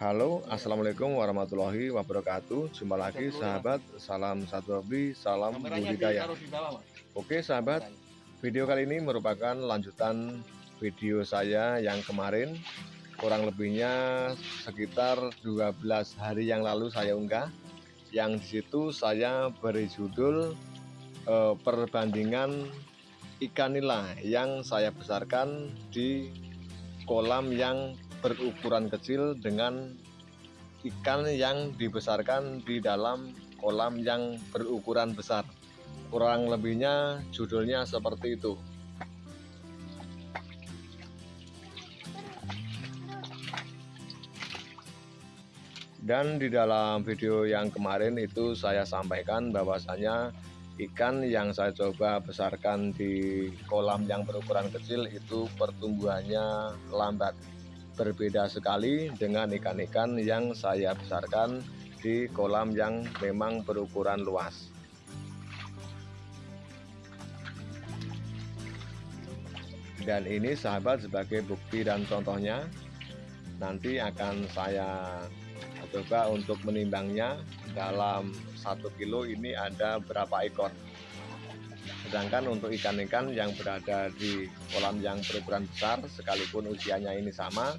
Halo, Assalamualaikum warahmatullahi wabarakatuh. Jumpa lagi sahabat, salam satu hobi, salam budidaya. Oke sahabat, video kali ini merupakan lanjutan video saya yang kemarin. Kurang lebihnya sekitar 12 hari yang lalu saya unggah. Yang di situ saya beri judul eh, Perbandingan ikan nila yang saya besarkan di kolam yang berukuran kecil dengan ikan yang dibesarkan di dalam kolam yang berukuran besar. Kurang lebihnya judulnya seperti itu. Dan di dalam video yang kemarin itu saya sampaikan bahwasanya ikan yang saya coba besarkan di kolam yang berukuran kecil itu pertumbuhannya lambat berbeda sekali dengan ikan-ikan yang saya besarkan di kolam yang memang berukuran luas. Dan ini sahabat sebagai bukti dan contohnya nanti akan saya coba untuk menimbangnya. Dalam satu kilo ini ada berapa ekor Sedangkan untuk ikan-ikan yang berada di kolam yang berukuran besar sekalipun usianya ini sama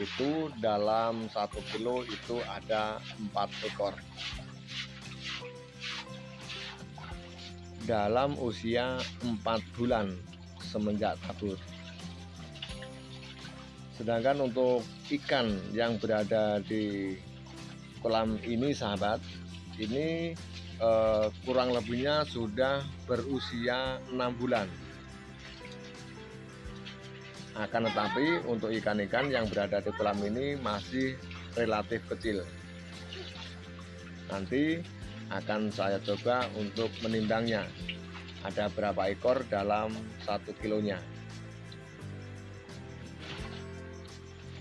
itu dalam satu kilo itu ada empat ekor. Dalam usia empat bulan semenjak tabur sedangkan untuk ikan yang berada di kolam ini sahabat ini eh, kurang lebihnya sudah berusia enam bulan. Akan tetapi untuk ikan-ikan yang berada di kolam ini masih relatif kecil. Nanti akan saya coba untuk menimbangnya ada berapa ekor dalam satu kilonya?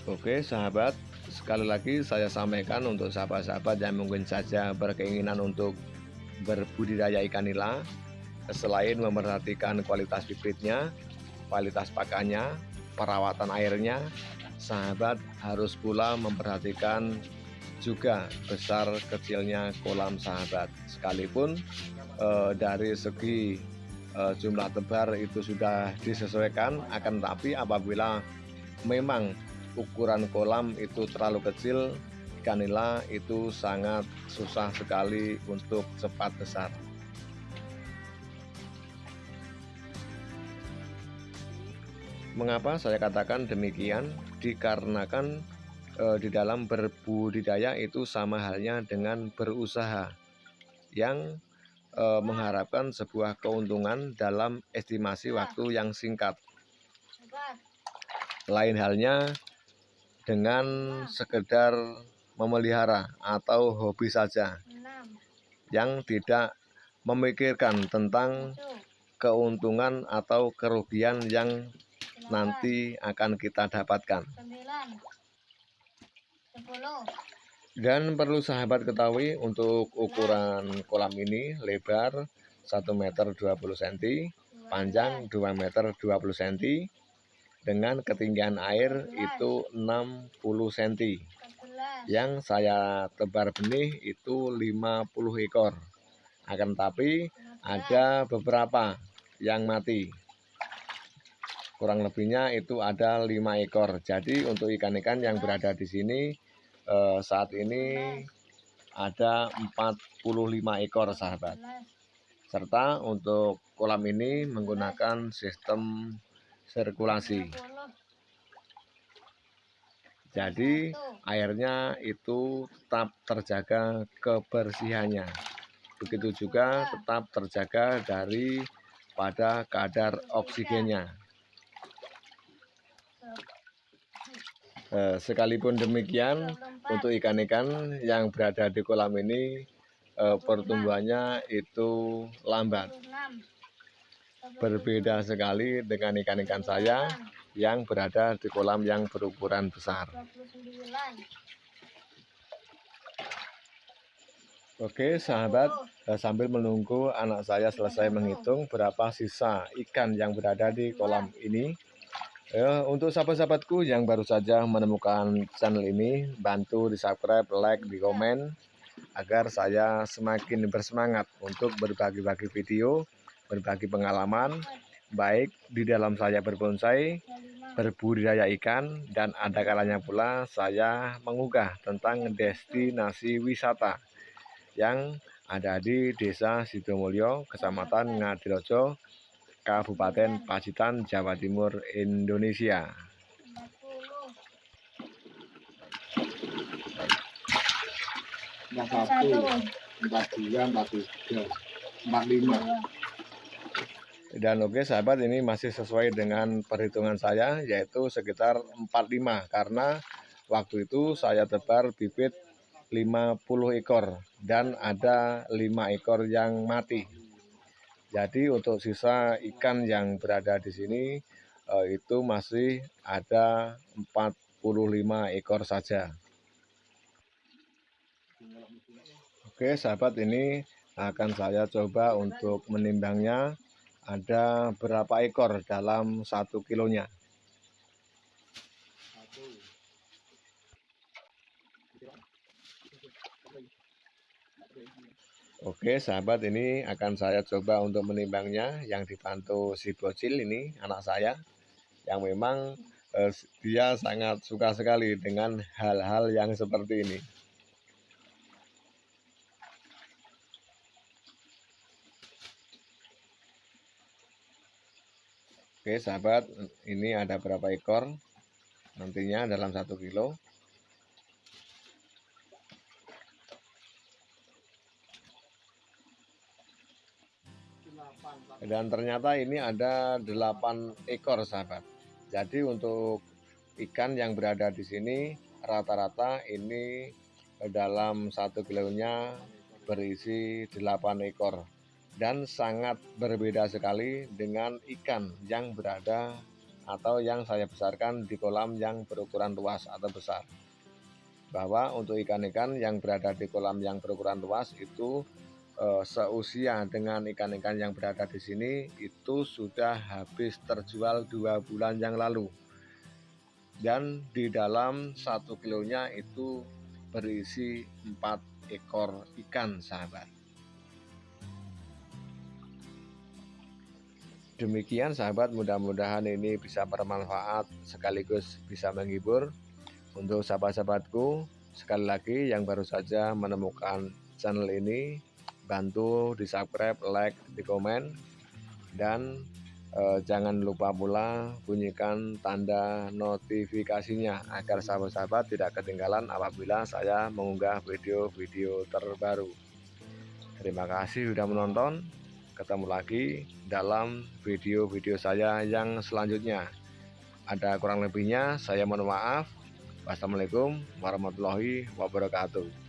Oke sahabat. Sekali lagi saya sampaikan untuk sahabat-sahabat yang mungkin saja berkeinginan untuk berbudidaya ikan nila selain memperhatikan kualitas bibitnya, kualitas pakannya, perawatan airnya, sahabat harus pula memperhatikan juga besar kecilnya kolam sahabat. Sekalipun eh, dari segi eh, jumlah tebar itu sudah disesuaikan, akan tapi apabila memang ukuran kolam itu terlalu kecil, ikan nila itu sangat susah sekali untuk cepat besar. Mengapa saya katakan demikian? Dikarenakan e, di dalam berbudidaya itu sama halnya dengan berusaha yang e, mengharapkan sebuah keuntungan dalam estimasi waktu yang singkat. Lain halnya dengan sekedar memelihara atau hobi saja yang tidak memikirkan tentang keuntungan atau kerugian yang nanti akan kita dapatkan. Dan perlu sahabat ketahui untuk ukuran kolam ini lebar 1 meter 20 cm, panjang 2 meter 20 cm, dengan ketinggian air itu 60 cm yang saya tebar benih itu 50 ekor. Akan tapi ada beberapa yang mati. Kurang lebihnya itu ada lima ekor. Jadi untuk ikan-ikan yang berada di sini eh, saat ini ada 45 ekor sahabat. Serta untuk kolam ini menggunakan sistem sirkulasi jadi airnya itu tetap terjaga kebersihannya. Begitu juga tetap terjaga dari pada kadar oksigennya. Eh, sekalipun demikian untuk ikan-ikan yang berada di kolam ini eh, pertumbuhannya itu lambat. Berbeda sekali dengan ikan-ikan saya yang berada di kolam yang berukuran besar. Oke sahabat, eh, sambil menunggu anak saya selesai menghitung berapa sisa ikan yang berada di kolam ini, Ya, untuk sahabat-sahabatku yang baru saja menemukan channel ini, bantu di subscribe, like, di komen, agar saya semakin bersemangat untuk berbagi-bagi video, berbagi pengalaman, baik di dalam saya berbonsai, berbudidaya ikan, dan ada kalanya pula saya mengunggah tentang destinasi wisata yang ada di Desa Sidomulyo, Kecamatan Ngadirojo, Kabupaten Pacitan, Jawa Timur, Indonesia. Satu, empat dua, empat tiga, empat lima. Dan oke sahabat ini masih sesuai dengan perhitungan saya yaitu sekitar 45 karena waktu itu saya tebar bibit 50 ekor dan ada 5 ekor yang mati. Jadi untuk sisa ikan yang berada di sini eh, itu masih ada 45 ekor saja. Oke sahabat ini akan saya coba untuk menimbangnya ada berapa ekor dalam satu kilonya. Oke sahabat ini akan saya coba untuk menimbangnya yang dibantu si bocil ini anak saya yang memang eh, dia sangat suka sekali dengan hal-hal yang seperti ini. Oke sahabat ini ada berapa ekor? Nantinya dalam satu kilo. Dan ternyata ini ada 8 ekor sahabat. Jadi untuk ikan yang berada di sini rata-rata ini dalam satu kilonya berisi 8 ekor dan sangat berbeda sekali dengan ikan yang berada atau yang saya besarkan di kolam yang berukuran luas atau besar. Bahwa untuk ikan-ikan yang berada di kolam yang berukuran luas itu uh, seusia dengan ikan-ikan yang berada di sini itu sudah habis terjual dua bulan yang lalu. Dan di dalam satu kilonya itu berisi empat ekor ikan sahabat demikian sahabat mudah-mudahan ini bisa bermanfaat sekaligus bisa menghibur untuk sahabat-sahabatku sekali lagi yang baru saja menemukan channel ini bantu di subscribe, like, di komen dan eh, jangan lupa pula bunyikan tanda notifikasinya agar sahabat-sahabat tidak ketinggalan apabila saya mengunggah video-video terbaru. Terima kasih sudah menonton. Ketemu lagi dalam video-video saya yang selanjutnya. Ada kurang lebihnya, saya mohon maaf. Wassalamualaikum warahmatullahi wabarakatuh.